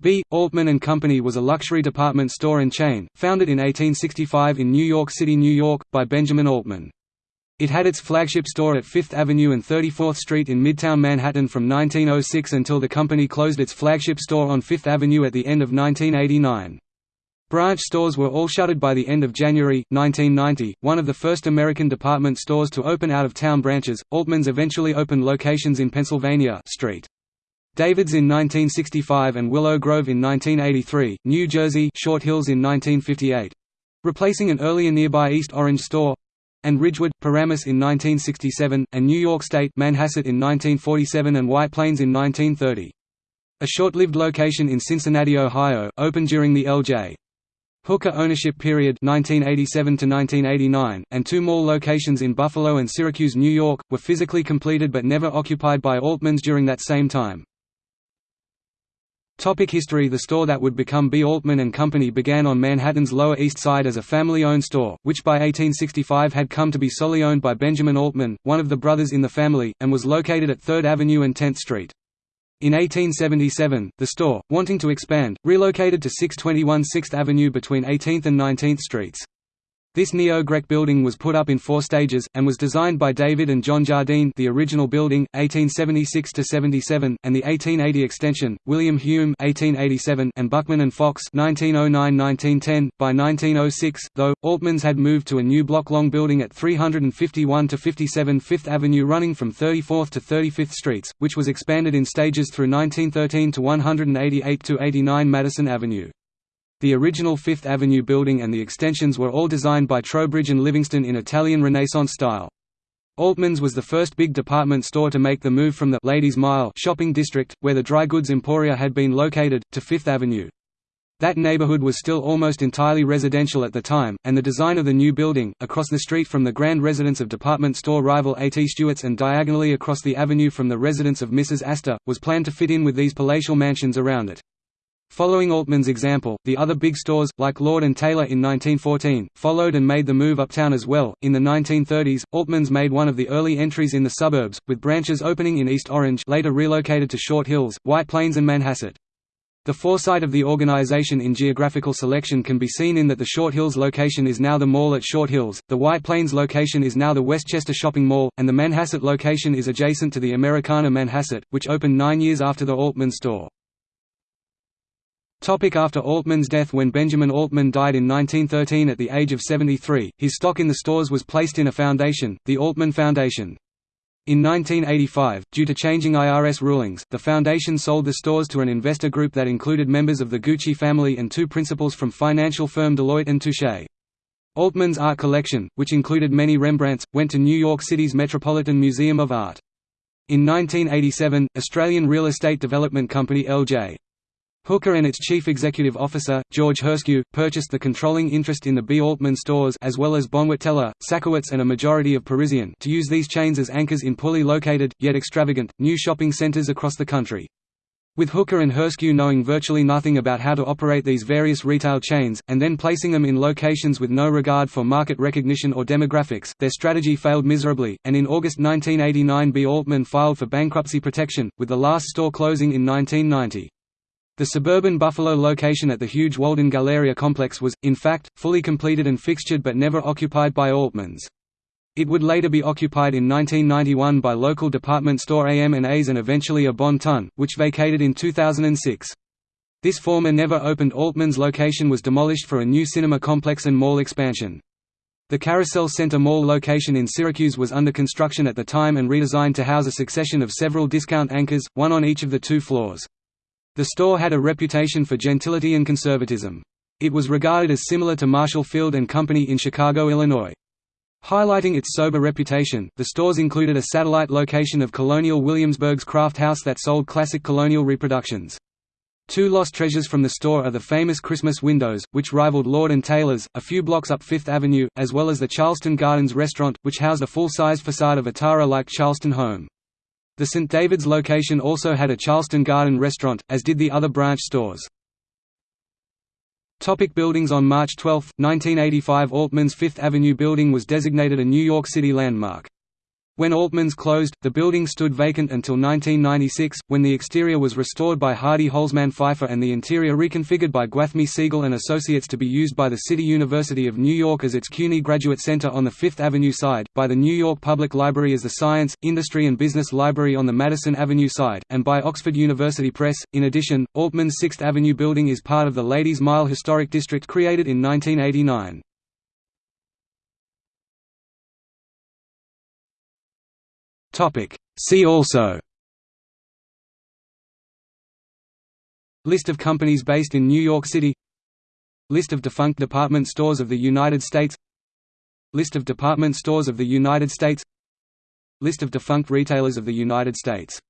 B. Altman & Company was a luxury department store and chain, founded in 1865 in New York City, New York, by Benjamin Altman. It had its flagship store at Fifth Avenue and 34th Street in Midtown Manhattan from 1906 until the company closed its flagship store on Fifth Avenue at the end of 1989. Branch stores were all shuttered by the end of January, 1990. One of the first American department stores to open out of town branches, Altman's eventually opened locations in Pennsylvania Street. David's in 1965 and Willow Grove in 1983, New Jersey Short Hills in 1958. Replacing an earlier nearby East Orange store and Ridgewood, Paramus in 1967, and New York State Manhasset in 1947 and White Plains in 1930. A short-lived location in Cincinnati, Ohio, opened during the L.J. Hooker ownership period 1987 to 1989, and two more locations in Buffalo and Syracuse, New York, were physically completed but never occupied by Altmans during that same time. Topic history The store that would become B. Altman & Company began on Manhattan's Lower East Side as a family-owned store, which by 1865 had come to be solely owned by Benjamin Altman, one of the brothers in the family, and was located at 3rd Avenue and 10th Street. In 1877, the store, wanting to expand, relocated to 621 6th Avenue between 18th and 19th Streets. This neo-Grec building was put up in four stages, and was designed by David and John Jardine the original building, 1876–77, and the 1880 extension, William Hume 1887 and Buchman and Fox 1909–1910. By 1906, though, Altman's had moved to a new block-long building at 351–57 Fifth Avenue running from 34th to 35th Streets, which was expanded in stages through 1913 to 188–89 Madison Avenue. The original Fifth Avenue building and the extensions were all designed by Trowbridge and Livingston in Italian Renaissance style. Altman's was the first big department store to make the move from the Ladies Mile shopping district, where the dry goods emporia had been located, to Fifth Avenue. That neighborhood was still almost entirely residential at the time, and the design of the new building, across the street from the grand residence of department store rival A.T. Stewart's and diagonally across the avenue from the residence of Mrs. Astor, was planned to fit in with these palatial mansions around it. Following Altman's example, the other big stores, like Lord & Taylor in 1914, followed and made the move uptown as well. In the 1930s, Altman's made one of the early entries in the suburbs, with branches opening in East Orange later relocated to Short Hills, White Plains and Manhasset. The foresight of the organization in geographical selection can be seen in that the Short Hills location is now the mall at Short Hills, the White Plains location is now the Westchester Shopping Mall, and the Manhasset location is adjacent to the Americana Manhasset, which opened nine years after the Altman store. Topic after Altman's death When Benjamin Altman died in 1913 at the age of 73, his stock in the stores was placed in a foundation, the Altman Foundation. In 1985, due to changing IRS rulings, the foundation sold the stores to an investor group that included members of the Gucci family and two principals from financial firm Deloitte and Touche. Altman's art collection, which included many Rembrandts, went to New York City's Metropolitan Museum of Art. In 1987, Australian real estate development company L.J. Hooker and its chief executive officer, George Herscu, purchased the controlling interest in the B. Altman stores as well as Bonwit Teller, Sakowitz and a majority of Parisian to use these chains as anchors in poorly located, yet extravagant, new shopping centers across the country. With Hooker and Herscu knowing virtually nothing about how to operate these various retail chains, and then placing them in locations with no regard for market recognition or demographics, their strategy failed miserably, and in August 1989 B. Altman filed for bankruptcy protection, with the last store closing in 1990. The suburban Buffalo location at the huge Walden Galleria complex was, in fact, fully completed and fixtured but never occupied by Altmans. It would later be occupied in 1991 by local department store AM&A's and eventually a Bon Ton, which vacated in 2006. This former never-opened Altman's location was demolished for a new cinema complex and mall expansion. The Carousel Center Mall location in Syracuse was under construction at the time and redesigned to house a succession of several discount anchors, one on each of the two floors. The store had a reputation for gentility and conservatism. It was regarded as similar to Marshall Field and Company in Chicago, Illinois. Highlighting its sober reputation, the stores included a satellite location of Colonial Williamsburg's craft house that sold classic colonial reproductions. Two lost treasures from the store are the famous Christmas windows, which rivaled Lord & Taylor's, a few blocks up Fifth Avenue, as well as the Charleston Gardens restaurant, which housed a full-sized facade of a Tara-like Charleston home. The St. David's location also had a Charleston Garden restaurant, as did the other branch stores. Topic buildings On March 12, 1985 Altman's Fifth Avenue building was designated a New York City landmark. When Altman's closed, the building stood vacant until 1996, when the exterior was restored by Hardy Holzman Pfeiffer and the interior reconfigured by Gwathmey Siegel and Associates to be used by the City University of New York as its CUNY Graduate Center on the Fifth Avenue side, by the New York Public Library as the Science, Industry and Business Library on the Madison Avenue side, and by Oxford University Press. In addition, Altman's Sixth Avenue building is part of the Ladies Mile Historic District created in 1989. See also List of companies based in New York City List of defunct department stores of the United States List of department stores of the United States List of defunct retailers of the United States